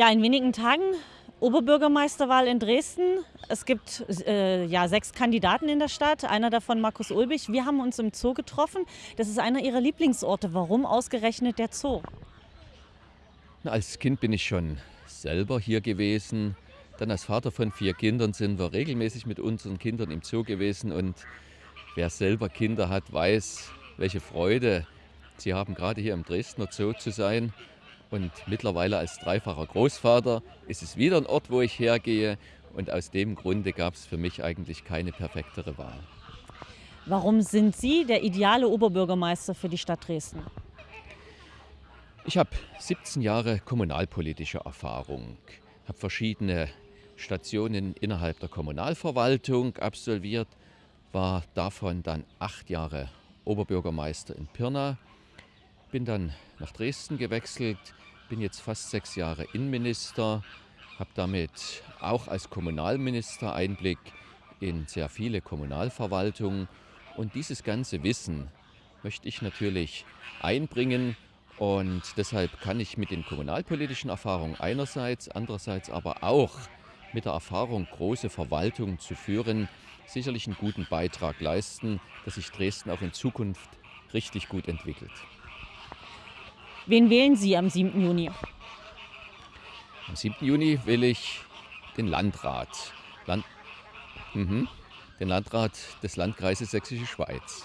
Ja, in wenigen Tagen Oberbürgermeisterwahl in Dresden. Es gibt äh, ja, sechs Kandidaten in der Stadt, einer davon Markus Ulbich. Wir haben uns im Zoo getroffen. Das ist einer Ihrer Lieblingsorte. Warum ausgerechnet der Zoo? Als Kind bin ich schon selber hier gewesen. Dann als Vater von vier Kindern sind wir regelmäßig mit unseren Kindern im Zoo gewesen. Und wer selber Kinder hat, weiß, welche Freude sie haben, gerade hier im Dresdner Zoo zu sein. Und mittlerweile als dreifacher Großvater ist es wieder ein Ort, wo ich hergehe. Und aus dem Grunde gab es für mich eigentlich keine perfektere Wahl. Warum sind Sie der ideale Oberbürgermeister für die Stadt Dresden? Ich habe 17 Jahre kommunalpolitische Erfahrung, habe verschiedene Stationen innerhalb der Kommunalverwaltung absolviert, war davon dann acht Jahre Oberbürgermeister in Pirna, bin dann nach Dresden gewechselt, bin jetzt fast sechs Jahre Innenminister, habe damit auch als Kommunalminister Einblick in sehr viele Kommunalverwaltungen und dieses ganze Wissen möchte ich natürlich einbringen und deshalb kann ich mit den kommunalpolitischen Erfahrungen einerseits, andererseits aber auch mit der Erfahrung, große Verwaltungen zu führen, sicherlich einen guten Beitrag leisten, dass sich Dresden auch in Zukunft richtig gut entwickelt. Wen wählen Sie am 7. Juni? Am 7. Juni will ich den Landrat. Land, mhm, den Landrat des Landkreises Sächsische Schweiz.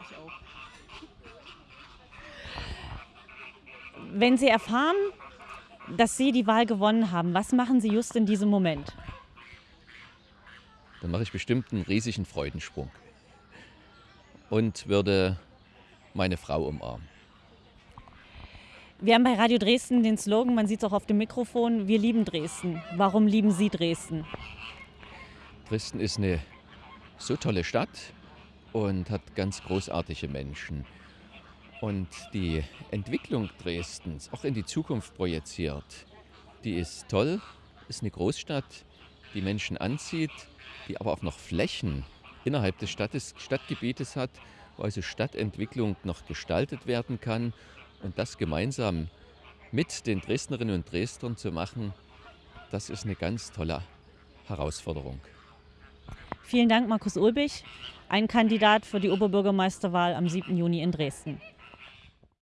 Ich auch. Wenn Sie erfahren, dass Sie die Wahl gewonnen haben, was machen Sie just in diesem Moment? Dann mache ich bestimmt einen riesigen Freudensprung und würde meine Frau umarmen. Wir haben bei Radio Dresden den Slogan, man sieht es auch auf dem Mikrofon, wir lieben Dresden. Warum lieben Sie Dresden? Dresden ist eine so tolle Stadt und hat ganz großartige Menschen. Und die Entwicklung Dresdens, auch in die Zukunft projiziert, die ist toll, ist eine Großstadt, die Menschen anzieht, die aber auch noch Flächen innerhalb des Stadtes, Stadtgebietes hat, wo also Stadtentwicklung noch gestaltet werden kann und das gemeinsam mit den Dresdnerinnen und Dresdnern zu machen, das ist eine ganz tolle Herausforderung. Vielen Dank, Markus Ulbich, ein Kandidat für die Oberbürgermeisterwahl am 7. Juni in Dresden.